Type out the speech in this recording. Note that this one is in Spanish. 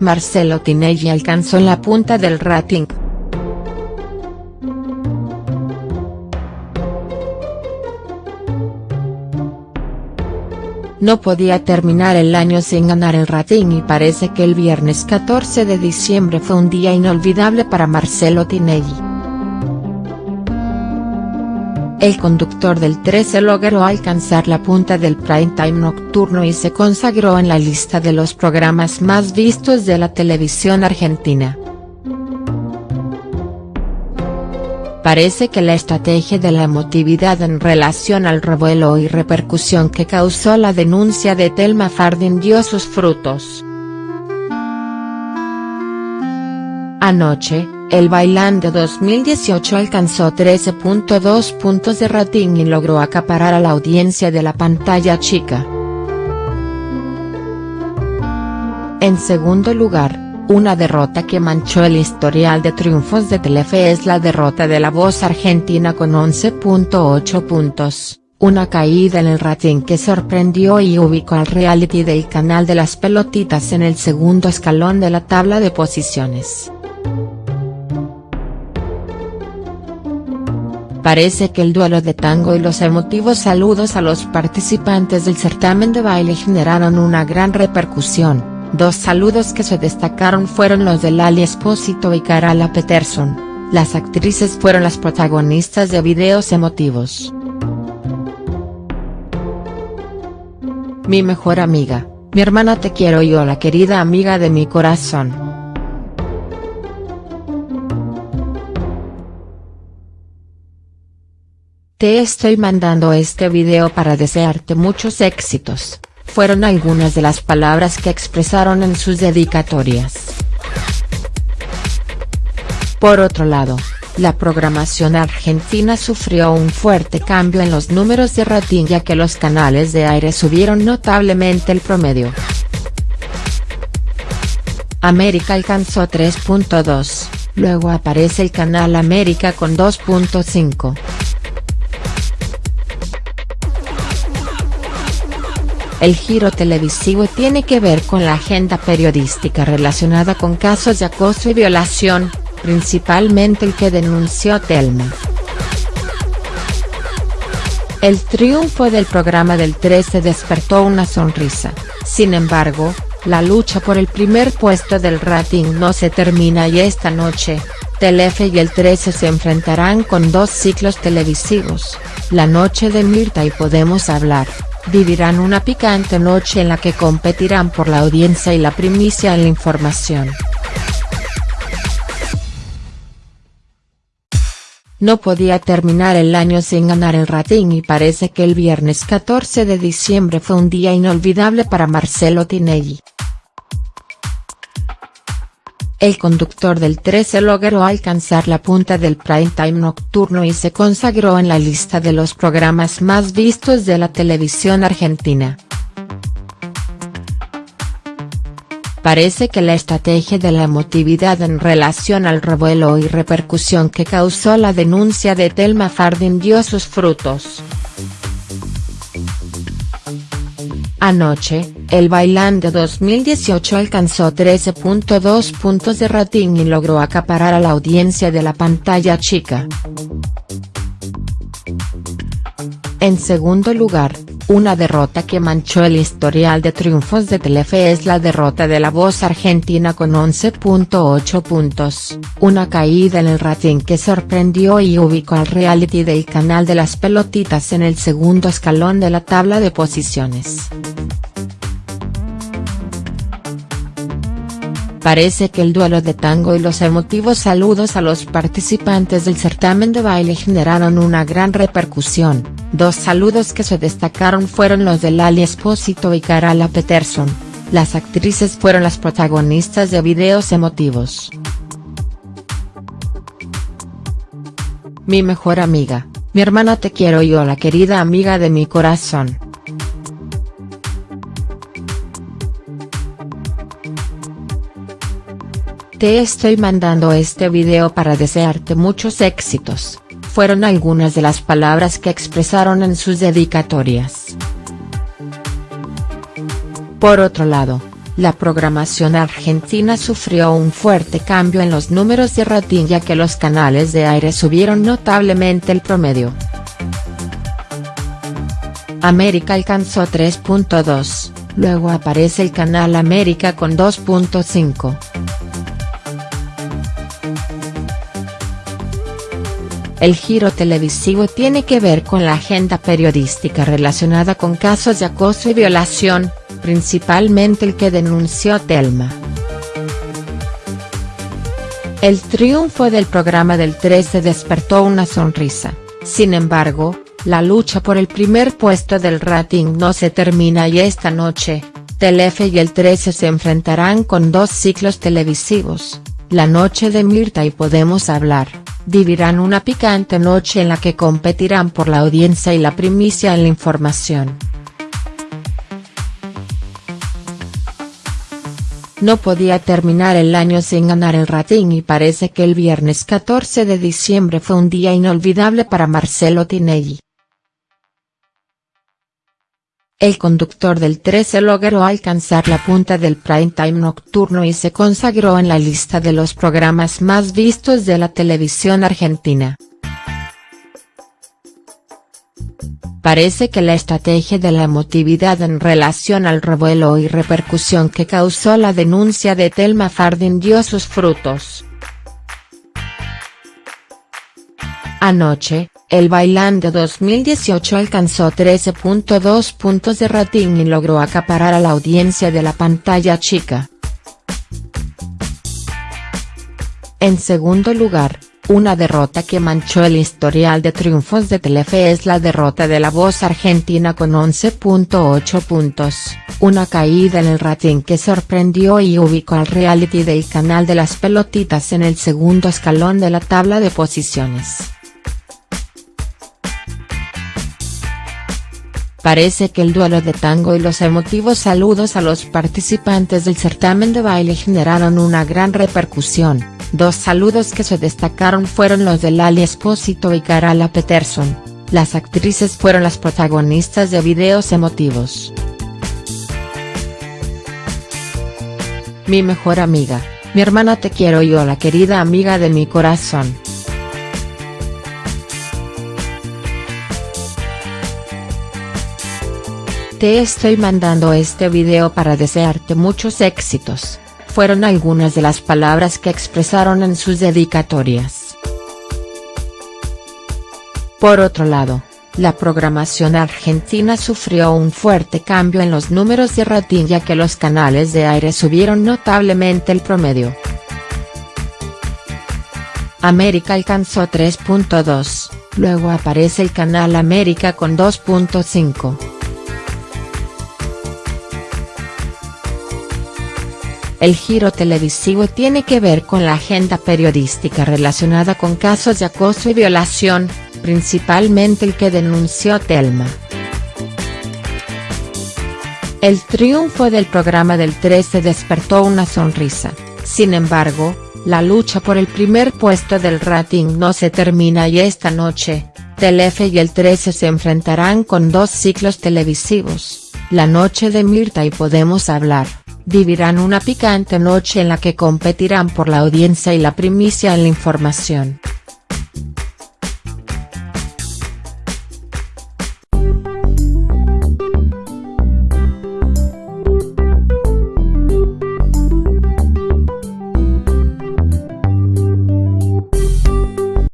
Marcelo Tinelli alcanzó la punta del rating. No podía terminar el año sin ganar el rating y parece que el viernes 14 de diciembre fue un día inolvidable para Marcelo Tinelli. El conductor del 13 logró alcanzar la punta del prime time nocturno y se consagró en la lista de los programas más vistos de la televisión argentina. Parece que la estrategia de la emotividad en relación al revuelo y repercusión que causó la denuncia de Telma Fardin dio sus frutos. Anoche, el bailando 2018 alcanzó 13.2 puntos de rating y logró acaparar a la audiencia de la pantalla chica. En segundo lugar, una derrota que manchó el historial de triunfos de Telefe es la derrota de la voz argentina con 11.8 puntos, una caída en el rating que sorprendió y ubicó al reality del canal de las pelotitas en el segundo escalón de la tabla de posiciones. Parece que el duelo de tango y los emotivos saludos a los participantes del certamen de baile generaron una gran repercusión Dos saludos que se destacaron fueron los de Lali Espósito y Carala Peterson, las actrices fueron las protagonistas de videos emotivos. Mi mejor amiga, mi hermana te quiero yo la querida amiga de mi corazón. Te estoy mandando este video para desearte muchos éxitos fueron algunas de las palabras que expresaron en sus dedicatorias. Por otro lado, la programación argentina sufrió un fuerte cambio en los números de rating ya que los canales de aire subieron notablemente el promedio. América alcanzó 3.2, luego aparece el canal América con 2.5. El giro televisivo tiene que ver con la agenda periodística relacionada con casos de acoso y violación, principalmente el que denunció Telma. El triunfo del programa del 13 despertó una sonrisa, sin embargo, la lucha por el primer puesto del rating no se termina y esta noche, Telefe y el 13 se enfrentarán con dos ciclos televisivos, La Noche de Mirta y Podemos Hablar vivirán una picante noche en la que competirán por la audiencia y la primicia en la información. No podía terminar el año sin ganar el rating y parece que el viernes 14 de diciembre fue un día inolvidable para Marcelo Tinelli. El conductor del 13 logró alcanzar la punta del prime time nocturno y se consagró en la lista de los programas más vistos de la televisión argentina. Parece que la estrategia de la emotividad en relación al revuelo y repercusión que causó la denuncia de Telma Fardin dio sus frutos. Anoche, el Bailando 2018 alcanzó 13.2 puntos de rating y logró acaparar a la audiencia de la pantalla chica. En segundo lugar, una derrota que manchó el historial de triunfos de Telefe es la derrota de la voz argentina con 11.8 puntos, una caída en el rating que sorprendió y ubicó al reality del canal de las pelotitas en el segundo escalón de la tabla de posiciones. Parece que el duelo de tango y los emotivos saludos a los participantes del certamen de baile generaron una gran repercusión, dos saludos que se destacaron fueron los de Lali Espósito y Carala Peterson, las actrices fueron las protagonistas de videos emotivos. Mi mejor amiga, mi hermana te quiero yo la querida amiga de mi corazón. Te estoy mandando este video para desearte muchos éxitos, fueron algunas de las palabras que expresaron en sus dedicatorias. Por otro lado, la programación argentina sufrió un fuerte cambio en los números de rating ya que los canales de aire subieron notablemente el promedio. América alcanzó 3.2, luego aparece el canal América con 2.5. El giro televisivo tiene que ver con la agenda periodística relacionada con casos de acoso y violación, principalmente el que denunció Telma. El triunfo del programa del 13 despertó una sonrisa, sin embargo, la lucha por el primer puesto del rating no se termina y esta noche, Telefe y el 13 se enfrentarán con dos ciclos televisivos, La Noche de Mirta y Podemos Hablar, vivirán una picante noche en la que competirán por la audiencia y la primicia en la información. No podía terminar el año sin ganar el rating y parece que el viernes 14 de diciembre fue un día inolvidable para Marcelo Tinelli. El conductor del 13 logró alcanzar la punta del prime time nocturno y se consagró en la lista de los programas más vistos de la televisión argentina. Parece que la estrategia de la emotividad en relación al revuelo y repercusión que causó la denuncia de Telma Fardin dio sus frutos. Anoche, el Bailando 2018 alcanzó 13.2 puntos de rating y logró acaparar a la audiencia de la pantalla chica. En segundo lugar, una derrota que manchó el historial de triunfos de Telefe es la derrota de la voz argentina con 11.8 puntos, una caída en el rating que sorprendió y ubicó al reality del canal de las pelotitas en el segundo escalón de la tabla de posiciones. Parece que el duelo de tango y los emotivos saludos a los participantes del certamen de baile generaron una gran repercusión, dos saludos que se destacaron fueron los de Lali Espósito y Carala Peterson, las actrices fueron las protagonistas de videos emotivos. Mi mejor amiga, mi hermana te quiero yo la querida amiga de mi corazón. Te estoy mandando este video para desearte muchos éxitos, fueron algunas de las palabras que expresaron en sus dedicatorias. Por otro lado, la programación argentina sufrió un fuerte cambio en los números de rating ya que los canales de aire subieron notablemente el promedio. América alcanzó 3.2, luego aparece el canal América con 2.5. El giro televisivo tiene que ver con la agenda periodística relacionada con casos de acoso y violación, principalmente el que denunció Telma. El triunfo del programa del 13 despertó una sonrisa, sin embargo, la lucha por el primer puesto del rating no se termina y esta noche, Telefe y el 13 se enfrentarán con dos ciclos televisivos, La Noche de Mirta y Podemos Hablar vivirán una picante noche en la que competirán por la audiencia y la primicia en la información.